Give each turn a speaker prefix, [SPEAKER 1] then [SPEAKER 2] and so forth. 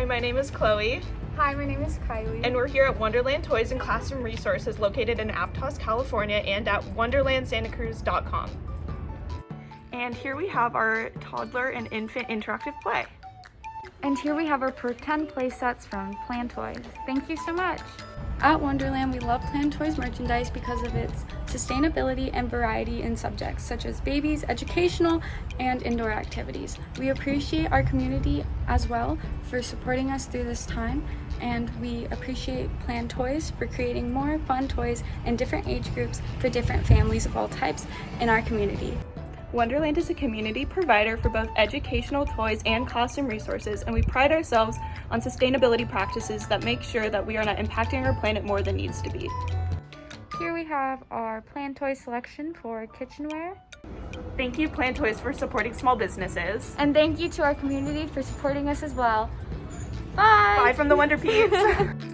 [SPEAKER 1] Hi, my name is Chloe,
[SPEAKER 2] Hi, my name is Kylie.
[SPEAKER 1] and we're here at Wonderland Toys and Classroom Resources located in Aptos, California, and at wonderlandsantacruz.com. And here we have our toddler and infant interactive play.
[SPEAKER 2] And here we have our pretend play sets from Plan Toys. Thank you so much.
[SPEAKER 3] At Wonderland, we love Plan Toys merchandise because of its sustainability and variety in subjects such as babies, educational, and indoor activities. We appreciate our community as well for supporting us through this time, and we appreciate Plan Toys for creating more fun toys in different age groups for different families of all types in our community.
[SPEAKER 1] Wonderland is a community provider for both educational toys and classroom resources, and we pride ourselves on sustainability practices that make sure that we are not impacting our planet more than needs to be.
[SPEAKER 2] Here we have our Plan Toy selection for kitchenware.
[SPEAKER 1] Thank you, Plan Toys, for supporting small businesses.
[SPEAKER 2] And thank you to our community for supporting us as well. Bye!
[SPEAKER 1] Bye from the Wonder Peeps.